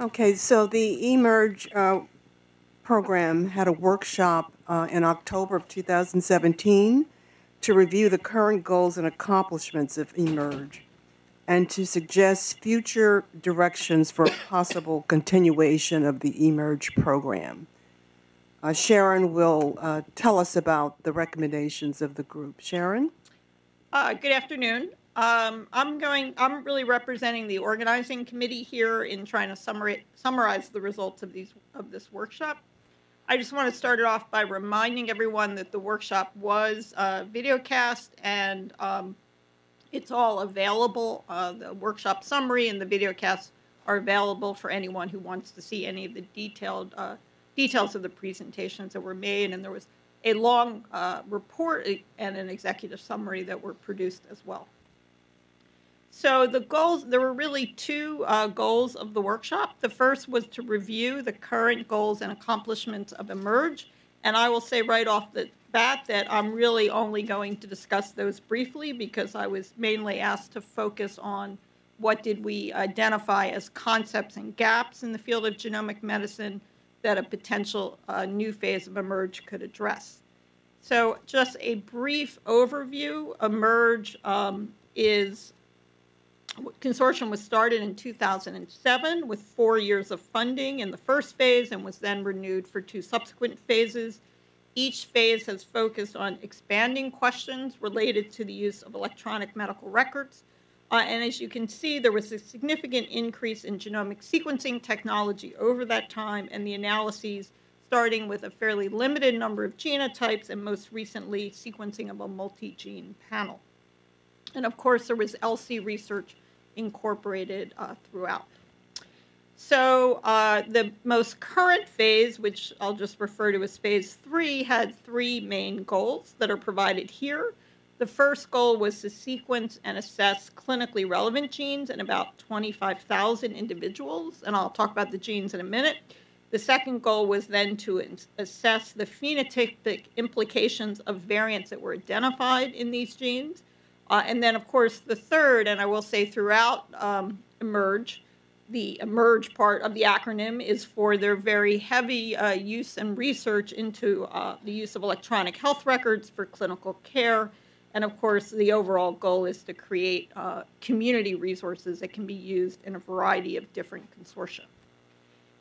Okay, so the eMERGE uh, program had a workshop uh, in October of 2017 to review the current goals and accomplishments of eMERGE and to suggest future directions for possible continuation of the eMERGE program. Uh, Sharon will uh, tell us about the recommendations of the group. Sharon? Uh, good afternoon. Um, I'm going, I'm really representing the organizing committee here in trying to summarize, summarize the results of these, of this workshop. I just want to start it off by reminding everyone that the workshop was uh, videocast and um, it's all available. Uh, the workshop summary and the videocast are available for anyone who wants to see any of the detailed uh, details of the presentations that were made. And there was a long uh, report and an executive summary that were produced as well. So the goals, there were really two uh, goals of the workshop. The first was to review the current goals and accomplishments of eMERGE. And I will say right off the bat that I'm really only going to discuss those briefly because I was mainly asked to focus on what did we identify as concepts and gaps in the field of genomic medicine that a potential uh, new phase of eMERGE could address. So just a brief overview, eMERGE um, is consortium was started in 2007 with four years of funding in the first phase and was then renewed for two subsequent phases. Each phase has focused on expanding questions related to the use of electronic medical records. Uh, and as you can see, there was a significant increase in genomic sequencing technology over that time, and the analyses starting with a fairly limited number of genotypes and most recently sequencing of a multi-gene panel. And of course, there was ELSI research incorporated uh, throughout. So uh, the most current phase, which I'll just refer to as phase three, had three main goals that are provided here. The first goal was to sequence and assess clinically relevant genes in about 25,000 individuals, and I'll talk about the genes in a minute. The second goal was then to assess the phenotypic implications of variants that were identified in these genes. Uh, and then, of course, the third, and I will say throughout um, eMERGE, the eMERGE part of the acronym is for their very heavy uh, use and research into uh, the use of electronic health records for clinical care. And of course, the overall goal is to create uh, community resources that can be used in a variety of different consortia.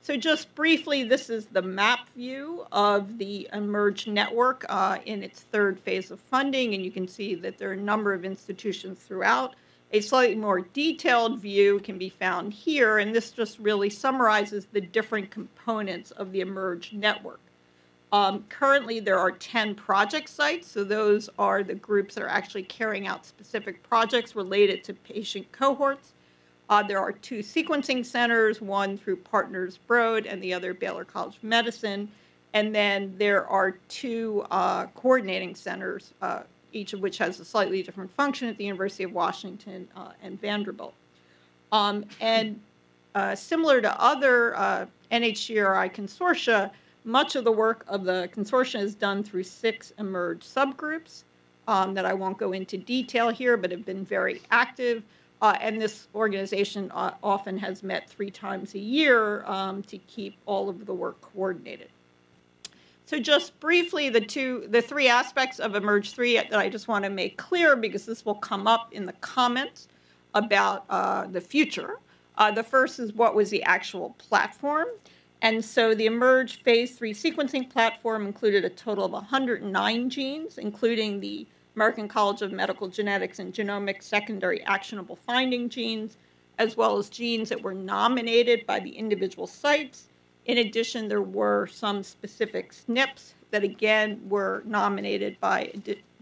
So just briefly, this is the map view of the eMERGE network uh, in its third phase of funding, and you can see that there are a number of institutions throughout. A slightly more detailed view can be found here, and this just really summarizes the different components of the eMERGE network. Um, currently, there are 10 project sites, so those are the groups that are actually carrying out specific projects related to patient cohorts. Uh, there are two sequencing centers, one through Partners Broad and the other Baylor College of Medicine. And then there are two uh, coordinating centers, uh, each of which has a slightly different function at the University of Washington uh, and Vanderbilt. Um, and uh, similar to other uh, NHGRI consortia, much of the work of the consortium is done through six eMERGE subgroups um, that I won't go into detail here, but have been very active. Uh, and this organization uh, often has met three times a year um, to keep all of the work coordinated. So just briefly, the two, the three aspects of eMERGE 3 that I just want to make clear because this will come up in the comments about uh, the future. Uh, the first is what was the actual platform. And so the eMERGE phase 3 sequencing platform included a total of 109 genes, including the American College of Medical Genetics and Genomics secondary actionable finding genes, as well as genes that were nominated by the individual sites. In addition, there were some specific SNPs that again were nominated by,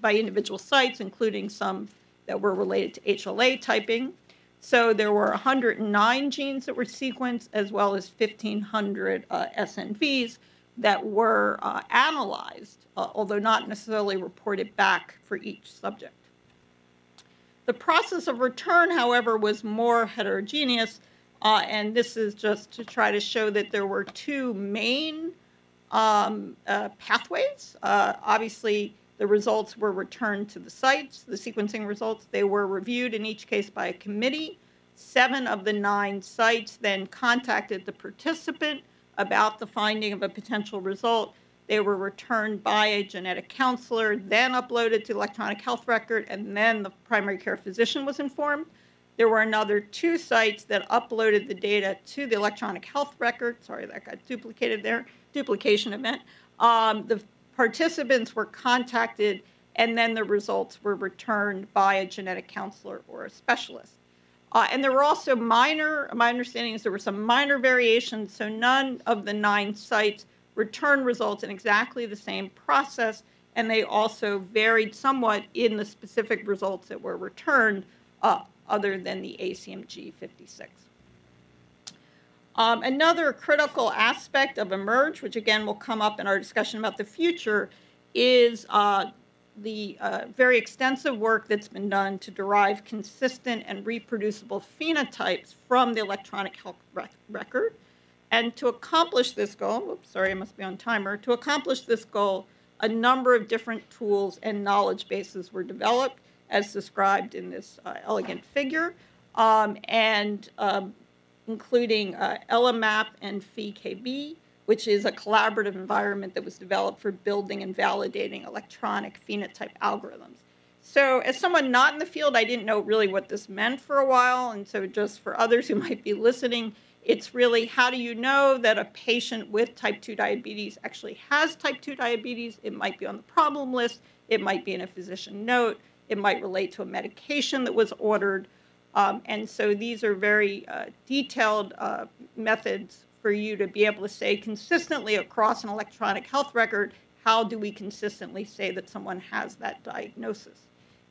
by individual sites, including some that were related to HLA typing. So there were 109 genes that were sequenced, as well as 1,500 uh, SNVs, that were uh, analyzed, uh, although not necessarily reported back for each subject. The process of return, however, was more heterogeneous, uh, and this is just to try to show that there were two main um, uh, pathways. Uh, obviously, the results were returned to the sites, the sequencing results. They were reviewed in each case by a committee Seven of the nine sites then contacted the participant about the finding of a potential result. They were returned by a genetic counselor, then uploaded to electronic health record, and then the primary care physician was informed. There were another two sites that uploaded the data to the electronic health record. Sorry, that got duplicated there. Duplication event. Um, the participants were contacted, and then the results were returned by a genetic counselor or a specialist. Uh, and there were also minor, my understanding is there were some minor variations, so none of the nine sites returned results in exactly the same process, and they also varied somewhat in the specific results that were returned, uh, other than the ACMG 56. Um, another critical aspect of eMERGE, which again will come up in our discussion about the future, is uh, the uh, very extensive work that's been done to derive consistent and reproducible phenotypes from the electronic health rec- record. And to accomplish this goal, oops, sorry, I must be on timer. To accomplish this goal, a number of different tools and knowledge bases were developed, as described in this uh, elegant figure, um, and um, including uh, eleMAP and PheKB, which is a collaborative environment that was developed for building and validating electronic phenotype algorithms. So, as someone not in the field, I didn't know really what this meant for a while. And so, just for others who might be listening, it's really how do you know that a patient with type 2 diabetes actually has type 2 diabetes? It might be on the problem list, it might be in a physician note, it might relate to a medication that was ordered. Um, and so these are very uh, detailed uh, methods for you to be able to say consistently across an electronic health record how do we consistently say that someone has that diagnosis.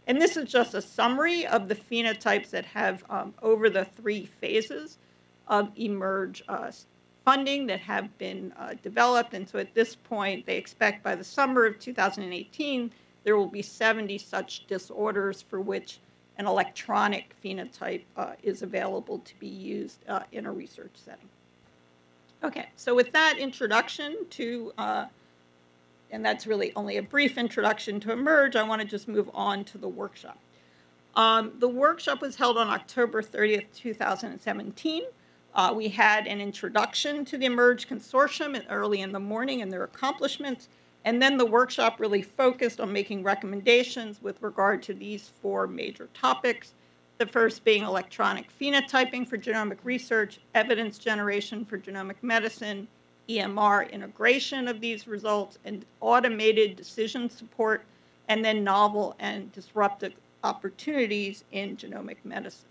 And this is just a summary of the phenotypes that have, um, over the three phases of eMERGE uh, funding, that have been uh, developed. And so at this point, they expect by the summer of 2018, there will be 70 such disorders for which an electronic phenotype uh, is available to be used uh, in a research setting. Okay, so with that introduction to, uh, and that's really only a brief introduction to eMERGE, I want to just move on to the workshop. Um, the workshop was held on October 30th, 2017. Uh, we had an introduction to the eMERGE Consortium early in the morning and their accomplishments. And then the workshop really focused on making recommendations with regard to these four major topics. The first being electronic phenotyping for genomic research, evidence generation for genomic medicine, EMR integration of these results, and automated decision support, and then novel and disruptive opportunities in genomic medicine.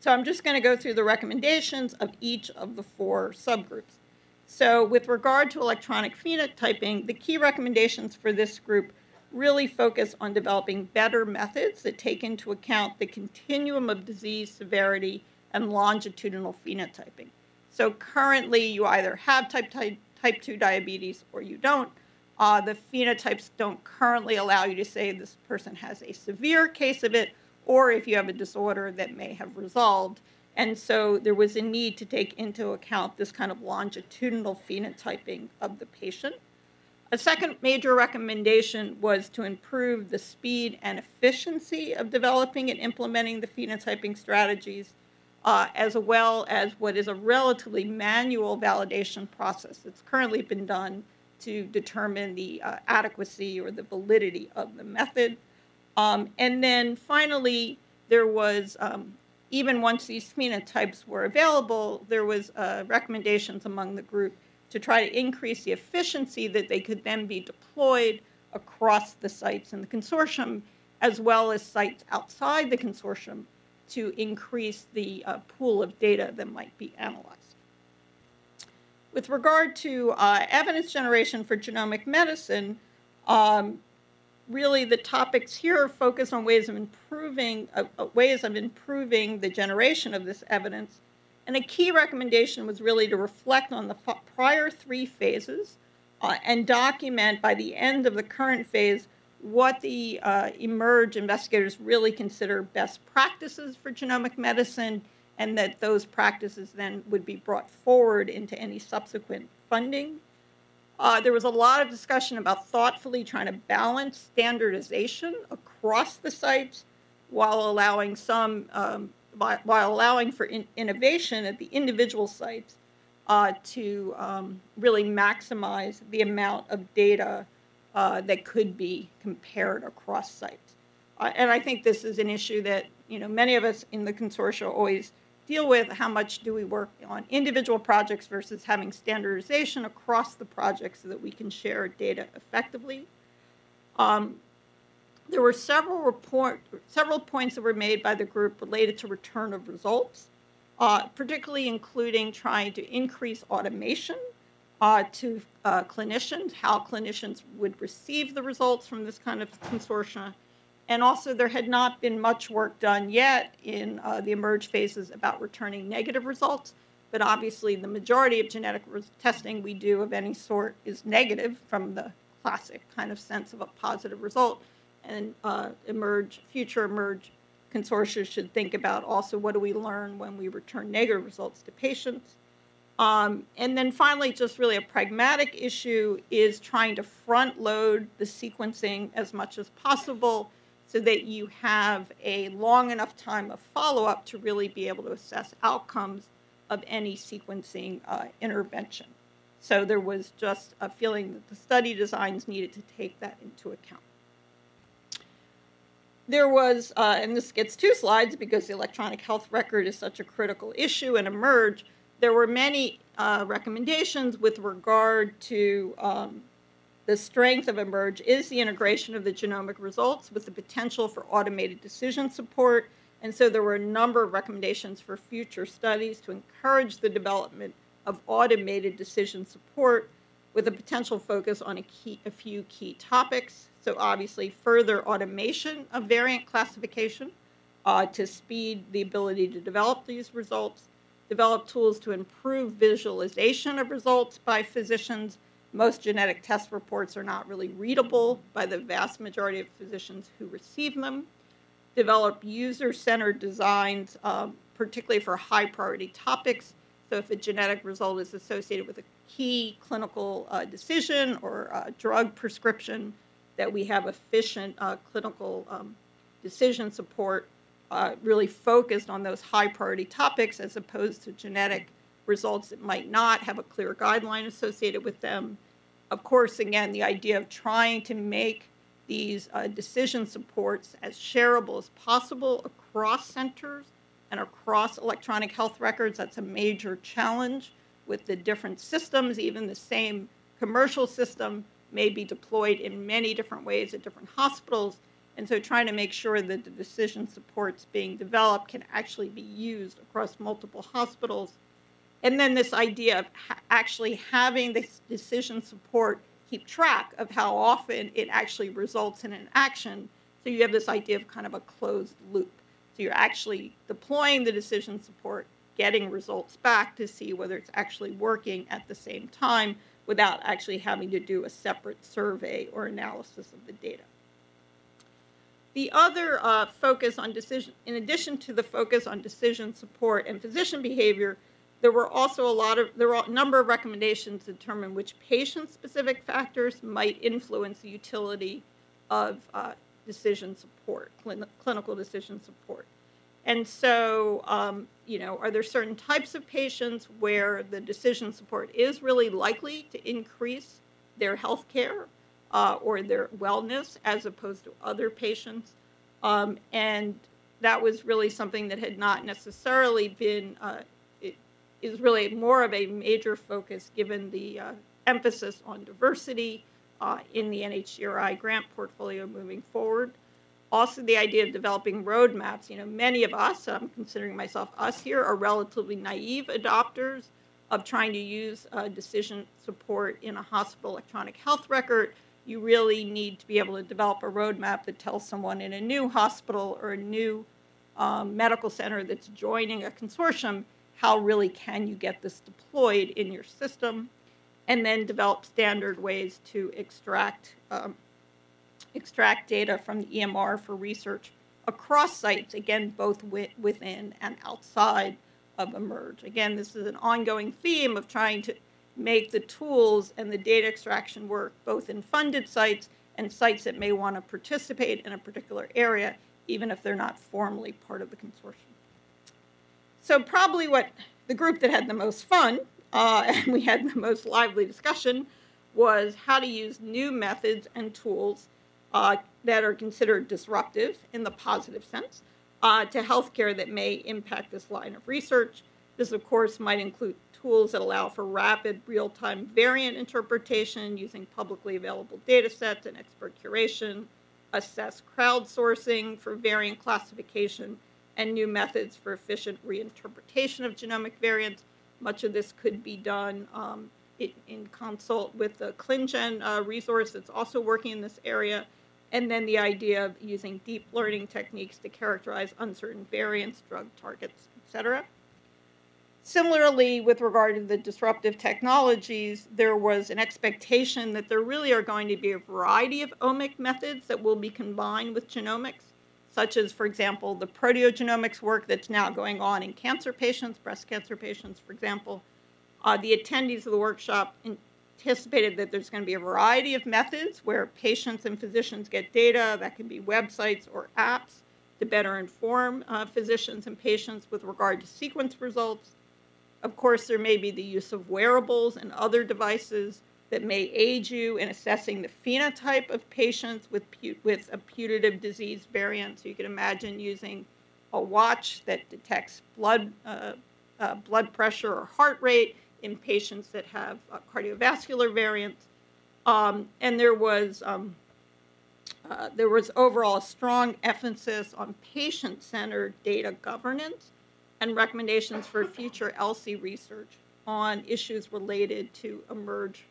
So I'm just going to go through the recommendations of each of the four subgroups. So, with regard to electronic phenotyping, the key recommendations for this group really focus on developing better methods that take into account the continuum of disease severity and longitudinal phenotyping. So, currently, you either have type, type, type 2 diabetes or you don't. Uh, the phenotypes don't currently allow you to say this person has a severe case of it, or if you have a disorder that may have resolved. And so there was a need to take into account this kind of longitudinal phenotyping of the patient. A second major recommendation was to improve the speed and efficiency of developing and implementing the phenotyping strategies, uh, as well as what is a relatively manual validation process that's currently been done to determine the uh, adequacy or the validity of the method. Um, and then finally, there was um, even once these phenotypes were available, there was uh, recommendations among the group to try to increase the efficiency that they could then be deployed across the sites in the consortium, as well as sites outside the consortium to increase the uh, pool of data that might be analyzed. With regard to uh, evidence generation for genomic medicine, um, really the topics here focus on ways of improving uh, uh, ways of improving the generation of this evidence and a key recommendation was really to reflect on the prior three phases uh, and document by the end of the current phase what the uh, eMERGE investigators really consider best practices for genomic medicine and that those practices then would be brought forward into any subsequent funding. Uh, there was a lot of discussion about thoughtfully trying to balance standardization across the sites while allowing some um, by, while allowing for in, innovation at the individual sites uh, to um, really maximize the amount of data uh, that could be compared across sites. Uh, and I think this is an issue that you know many of us in the consortia always deal with. How much do we work on individual projects versus having standardization across the project so that we can share data effectively? Um, there were several report, several points that were made by the group related to return of results, uh, particularly including trying to increase automation uh, to uh, clinicians, how clinicians would receive the results from this kind of consortia. And also, there had not been much work done yet in uh, the emerge phases about returning negative results. But obviously, the majority of genetic testing we do of any sort is negative from the classic kind of sense of a positive result and uh, emerge future emerge consortia should think about also what do we learn when we return negative results to patients. Um, and then finally just really a pragmatic issue is trying to front load the sequencing as much as possible so that you have a long enough time of follow-up to really be able to assess outcomes of any sequencing uh, intervention. So there was just a feeling that the study designs needed to take that into account there was, uh, and this gets two slides because the electronic health record is such a critical issue and emerge, there were many uh, recommendations with regard to um, the strength of emerge is the integration of the genomic results with the potential for automated decision support. And so there were a number of recommendations for future studies to encourage the development of automated decision support with a potential focus on a, key, a few key topics. So obviously further automation of variant classification uh, to speed the ability to develop these results, develop tools to improve visualization of results by physicians. Most genetic test reports are not really readable by the vast majority of physicians who receive them. Develop user-centered designs, um, particularly for high priority topics. So if a genetic result is associated with a key clinical uh, decision or uh, drug prescription, that we have efficient uh, clinical um, decision support uh, really focused on those high priority topics as opposed to genetic results that might not have a clear guideline associated with them. Of course, again, the idea of trying to make these uh, decision supports as shareable as possible across centers and across electronic health records, that's a major challenge with the different systems, even the same commercial system may be deployed in many different ways at different hospitals. And so trying to make sure that the decision supports being developed can actually be used across multiple hospitals. And then this idea of ha actually having this decision support keep track of how often it actually results in an action. So you have this idea of kind of a closed loop. So you're actually deploying the decision support, getting results back to see whether it's actually working at the same time without actually having to do a separate survey or analysis of the data. The other uh, focus on decision, in addition to the focus on decision support and physician behavior, there were also a lot of, there were a number of recommendations to determine which patient-specific factors might influence the utility of uh, decision support, clinical decision support. And so, um, you know, are there certain types of patients where the decision support is really likely to increase their health care uh, or their wellness as opposed to other patients? Um, and that was really something that had not necessarily been, uh, it is really more of a major focus given the uh, emphasis on diversity uh, in the NHGRI grant portfolio moving forward also the idea of developing roadmaps. You know, many of us, and I'm considering myself us here, are relatively naive adopters of trying to use uh, decision support in a hospital electronic health record. You really need to be able to develop a roadmap that tells someone in a new hospital or a new um, medical center that's joining a consortium how really can you get this deployed in your system and then develop standard ways to extract um, extract data from the EMR for research across sites, again, both within and outside of eMERGE. Again, this is an ongoing theme of trying to make the tools and the data extraction work both in funded sites and sites that may want to participate in a particular area, even if they're not formally part of the consortium. so probably what the group that had the most fun uh, and we had the most lively discussion was how to use new methods and tools uh, that are considered disruptive in the positive sense uh, to healthcare that may impact this line of research. This, of course, might include tools that allow for rapid real-time variant interpretation using publicly available data sets and expert curation, assess crowdsourcing for variant classification, and new methods for efficient reinterpretation of genomic variants. Much of this could be done um, in, in, consult with the ClinGen uh, resource that's also working in this area. And then the idea of using deep learning techniques to characterize uncertain variants, drug targets, et cetera. Similarly, with regard to the disruptive technologies, there was an expectation that there really are going to be a variety of omic methods that will be combined with genomics, such as, for example, the proteogenomics work that's now going on in cancer patients, breast cancer patients, for example. Uh, the attendees of the workshop anticipated that there's going to be a variety of methods where patients and physicians get data, that can be websites or apps, to better inform uh, physicians and patients with regard to sequence results. Of course, there may be the use of wearables and other devices that may aid you in assessing the phenotype of patients with, with a putative disease variant. So you can imagine using a watch that detects blood, uh, uh, blood pressure or heart rate in patients that have uh, cardiovascular variants. Um, and there was um, uh, there was overall a strong emphasis on patient-centered data governance and recommendations for future ELSI research on issues related to emerge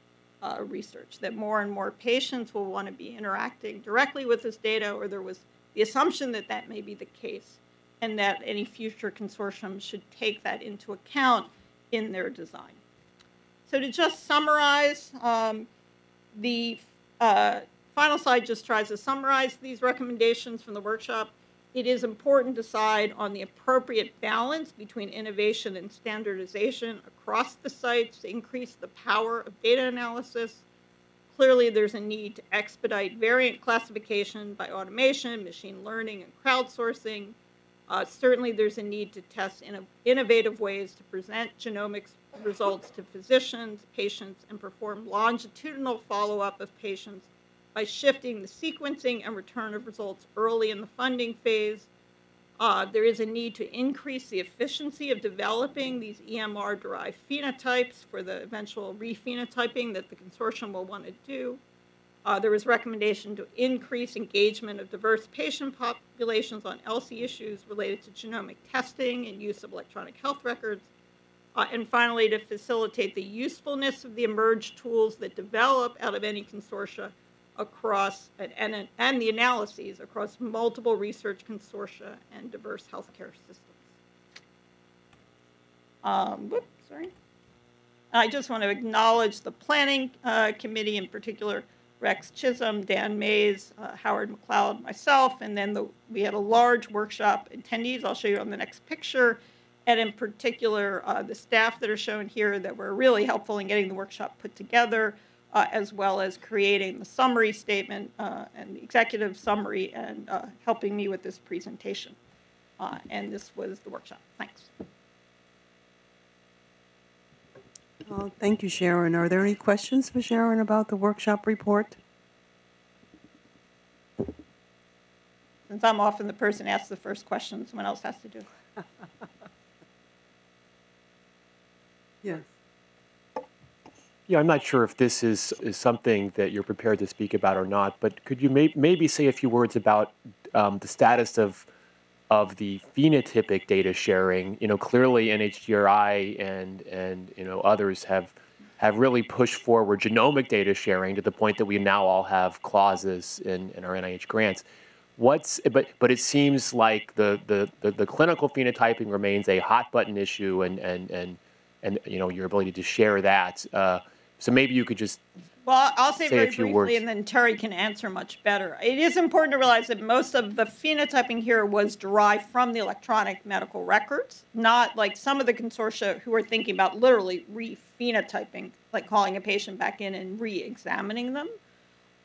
uh, research, that more and more patients will want to be interacting directly with this data, or there was the assumption that that may be the case, and that any future consortium should take that into account in their design. So to just summarize, um, the uh, final slide just tries to summarize these recommendations from the workshop it is important to decide on the appropriate balance between innovation and standardization across the sites to increase the power of data analysis. Clearly, there's a need to expedite variant classification by automation, machine learning, and crowdsourcing. Uh, certainly, there's a need to test in innovative ways to present genomics results to physicians, patients, and perform longitudinal follow-up of patients by shifting the sequencing and return of results early in the funding phase. Uh, there is a need to increase the efficiency of developing these EMR-derived phenotypes for the eventual rephenotyping that the consortium will want to do. Uh, there was recommendation to increase engagement of diverse patient populations on ELSI issues related to genomic testing and use of electronic health records. Uh, and finally, to facilitate the usefulness of the emerged tools that develop out of any consortia across, and, and, and the analyses across multiple research consortia and diverse healthcare systems. Um, whoops, sorry. I just want to acknowledge the planning uh, committee, in particular Rex Chisholm, Dan Mays, uh, Howard McLeod, myself, and then the, we had a large workshop attendees. I'll show you on the next picture. And in particular, uh, the staff that are shown here that were really helpful in getting the workshop put together uh, as well as creating the summary statement uh, and the executive summary and uh, helping me with this presentation. Uh, and this was the workshop. Thanks. Uh, thank you, Sharon. Are there any questions for Sharon about the workshop report? Since I'm often the person asks the first question, someone else has to do it. yes. Yeah, I'm not sure if this is, is something that you're prepared to speak about or not, but could you may, maybe say a few words about um, the status of of the phenotypic data sharing? You know, clearly NHGRI and and you know others have have really pushed forward genomic data sharing to the point that we now all have clauses in, in our NIH grants. What's but but it seems like the, the, the, the clinical phenotyping remains a hot button issue and and and and you know your ability to share that. Uh, so maybe you could just well, I'll say, say very a few briefly, words. and then Terry can answer much better. It is important to realize that most of the phenotyping here was derived from the electronic medical records, not like some of the consortia who are thinking about literally re-phenotyping, like calling a patient back in and re-examining them.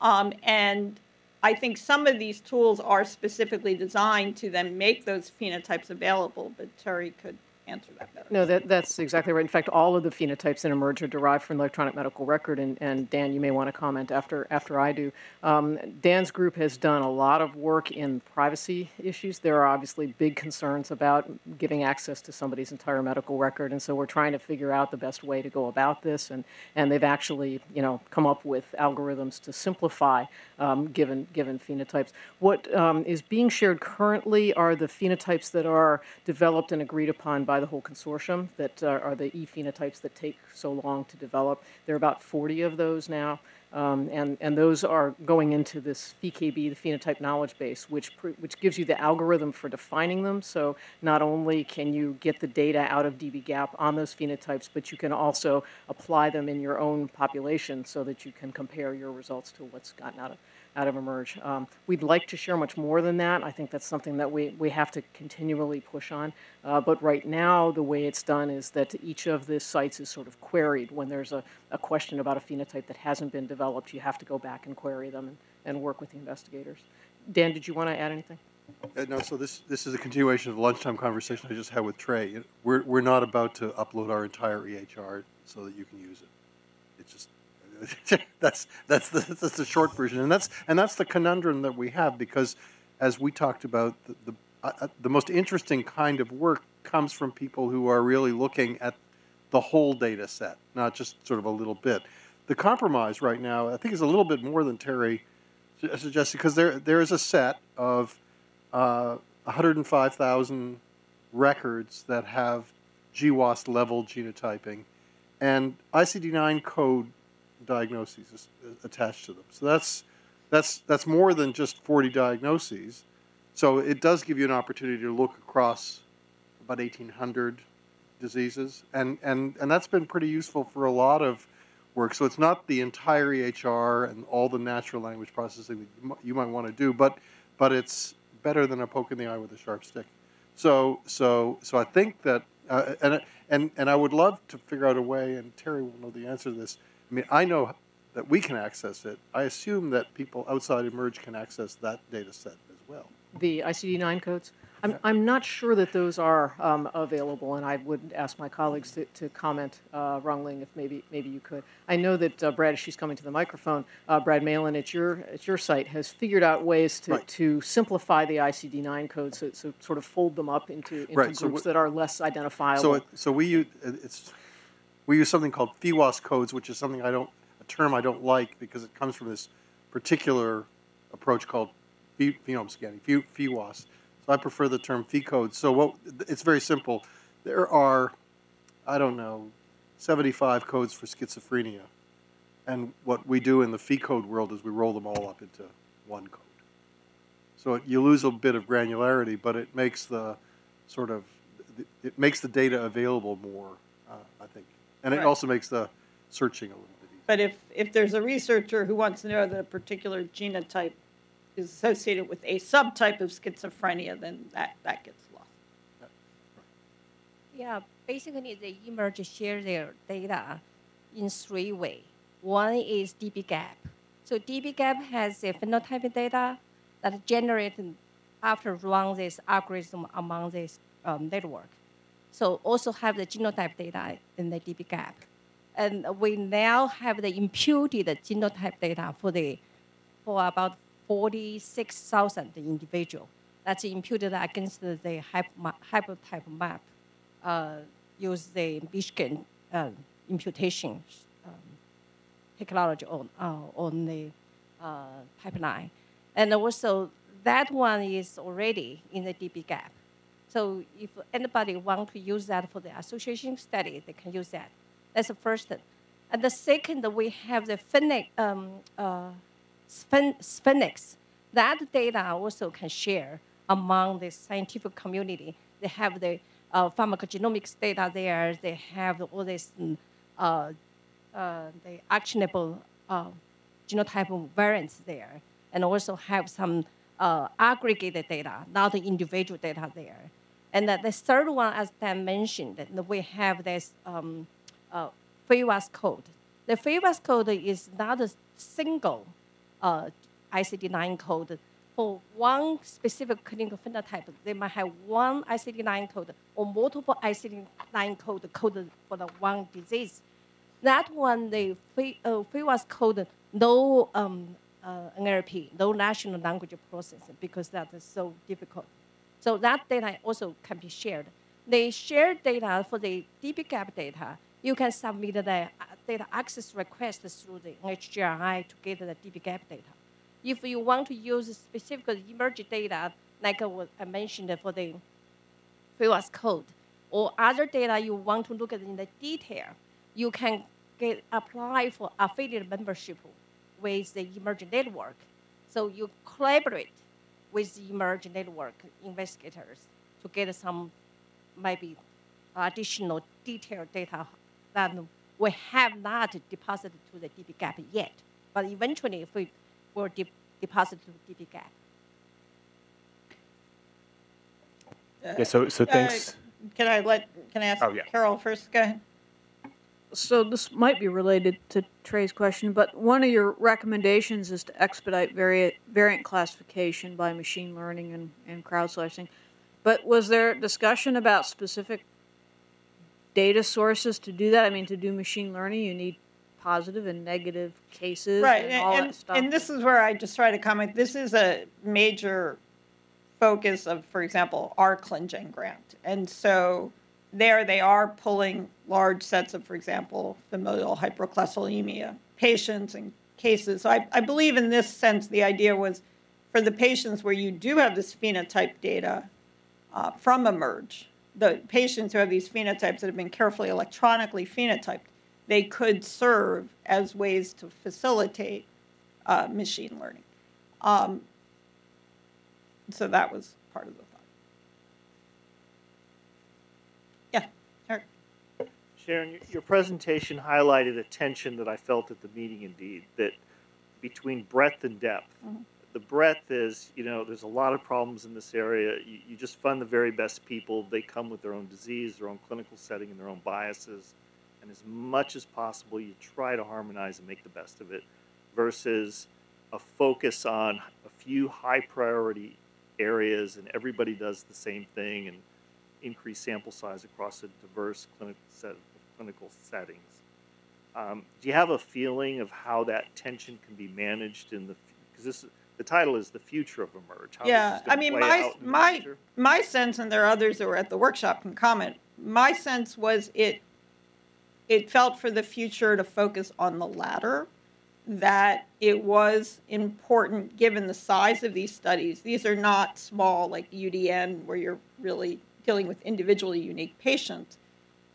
Um, and I think some of these tools are specifically designed to then make those phenotypes available, but Terry could answer that better. No, that, that's exactly right. In fact, all of the phenotypes in eMERGE are derived from electronic medical record, and, and Dan, you may want to comment after, after I do. Um, Dan's group has done a lot of work in privacy issues. There are obviously big concerns about giving access to somebody's entire medical record, and so we're trying to figure out the best way to go about this, and, and they've actually, you know, come up with algorithms to simplify um, given, given phenotypes. What um, is being shared currently are the phenotypes that are developed and agreed upon by the whole consortium that uh, are the e phenotypes that take so long to develop. There are about 40 of those now. Um, and, and those are going into this PheKB, the phenotype knowledge base, which, which gives you the algorithm for defining them. So not only can you get the data out of dbGaP on those phenotypes, but you can also apply them in your own population so that you can compare your results to what's gotten out of out of emerge. Um, we'd like to share much more than that. I think that's something that we, we have to continually push on. Uh, but right now, the way it's done is that each of the sites is sort of queried. When there's a, a question about a phenotype that hasn't been developed, you have to go back and query them and, and work with the investigators. Dan, did you want to add anything? Uh, no, so this, this is a continuation of the lunchtime conversation I just had with Trey. We're, we're not about to upload our entire EHR so that you can use it. It's just, that's, that's the, that's the short version. And that's, and that's the conundrum that we have because as we talked about, the, the, uh, uh, the most interesting kind of work comes from people who are really looking at the whole data set, not just sort of a little bit. The compromise right now, I think, is a little bit more than Terry su- suggested because there, there is a set of uh, 105,000 records that have GWAS level genotyping and ICD-9 code diagnoses attached to them. So that's that's that's more than just 40 diagnoses. So it does give you an opportunity to look across about 1,800 diseases, and and and that's been pretty useful for a lot of work. So it's not the entire EHR and all the natural language processing that you, you might want to do, but but it's better than a poke in the eye with a sharp stick. So so so I think that uh, and and and I would love to figure out a way, and Terry will know the answer to this. I mean, I know that we can access it. I assume that people outside Emerge can access that data set as well. The ICD-9 codes? I'm, I'm not sure that those are um, available, and I would ask my colleagues to, to comment, uh, Rongling, if maybe maybe you could. I know that uh, Brad, she's coming to the microphone. Uh, Brad Malin at your at your site has figured out ways to, Right. to simplify the ICD-9 codes, so, so sort of fold them up into, into Right, groups what- that are less identifiable. So, it, so we use it's we use something called PheWAS codes, which is something I don't a term I don't like because it comes from this particular approach called phe- phenome scanning, PheWAS. So I prefer the term phecodes. So what it's very simple. There are I don't know 75 codes for schizophrenia, and what we do in the phecode world is we roll them all up into one code. So it, you lose a bit of granularity, but it makes the sort of it makes the data available more, and it Right. also makes the searching a little bit easier. But if, if there's a researcher who wants to know that a particular genotype is associated with a subtype of schizophrenia, then that, that gets lost. Yeah, basically they emerge share their data in three ways. One is dbGaP. So dbGaP has a phenotypic data that generated after run this algorithm among this um, network. So also have the genotype data in the dbGaP. And we now have the imputed genotype data for the for about 46,000 individuals. That's imputed against the haplotype map uh, use the Michigan uh, imputation um, technology on, uh, on the uh, pipeline. And also, that one is already in the dbGaP. So if anybody want to use that for the association study, they can use that. That's the first. And the second, we have the SPHINX, um, uh, That data also can share among the scientific community. They have the uh, pharmacogenomics data there. They have all this uh, uh, the actionable uh, genotype variants there, and also have some uh, aggregated data, not the individual data there. And the, the third one, as Dan mentioned, we have this um, uh, code. The PheWAS code is not a single uh, ICD-9 code for one specific clinical phenotype, they might have one ICD-9 code or multiple ICD-9 code coded for the one disease. That one, the fi- uh, code no um, uh, NLP, no national language processing, because that is so difficult. So that data also can be shared. They share data for the DBGAP data. You can submit the uh, data access request through the HGRI to get the DBGAP data. If you want to use specific emerging data, like I mentioned for the PheWAS code, or other data you want to look at in the detail, you can get apply for affiliate membership with the emerging network. So you collaborate with the emerging network investigators to get some maybe additional detailed data that we have not deposited to the DBGAP yet. But eventually, if we will de- deposit to DBGAP. Yeah, so, so thanks. Uh, Can I let, can I ask Oh, yeah. Carol first? Go ahead. So this might be related to Trey's question, but one of your recommendations is to expedite vari- variant classification by machine learning and, and crowdsourcing. But was there discussion about specific data sources to do that? I mean, to do machine learning, you need positive and negative cases Right, and all and, that stuff. and this is where I just try to comment, this is a major focus of, for example, our ClinGen grant. And so there they are pulling large sets of, for example, familial hypercholesterolemia patients and cases. So I, I believe in this sense, the idea was for the patients where you do have this phenotype data uh, from emerge, the patients who have these phenotypes that have been carefully electronically phenotyped, they could serve as ways to facilitate uh, machine learning. Um, so that was part of the thought. Yeah, Eric. Sharon, your- presentation highlighted a tension that I felt at the meeting indeed, that between breadth and depth. Mm-hmm. The breadth is, you know, there's a lot of problems in this area. You, you just fund the very best people. They come with their own disease, their own clinical setting, and their own biases. And as much as possible, you try to harmonize and make the best of it versus a focus on a few high priority areas and everybody does the same thing and increase sample size across a diverse clinical set of clinical settings. Um, do you have a feeling of how that tension can be managed in the because this the title is the future of emerge. How this Yeah, I mean, my my my sense, and there are others that were at the workshop can comment. My sense was it it felt for the future to focus on the latter, that it was important given the size of these studies. These are not small like UDN where you're really dealing with individually unique patients,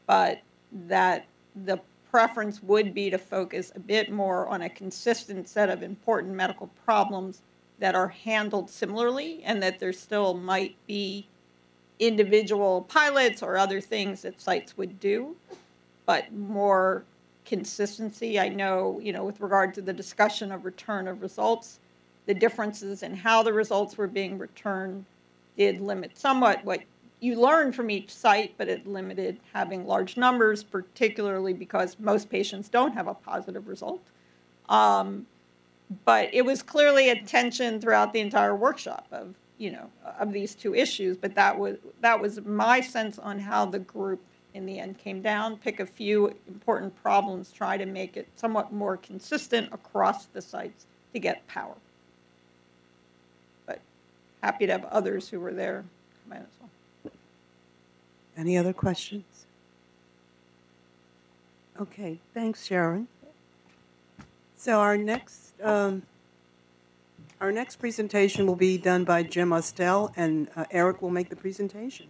but that the preference would be to focus a bit more on a consistent set of important medical problems that are handled similarly and that there still might be individual pilots or other things that sites would do, but more consistency. I know, you know, with regard to the discussion of return of results, the differences in how the results were being returned did limit somewhat what you learn from each site, but it limited having large numbers, particularly because most patients don't have a positive result. Um, but it was clearly a tension throughout the entire workshop of you know of these two issues. But that was that was my sense on how the group in the end came down. Pick a few important problems, try to make it somewhat more consistent across the sites to get power. But happy to have others who were there come in as well. Any other questions? Okay, thanks, Sharon. So our next, um, our next presentation will be done by Jim Ostell, and uh, Eric will make the presentation.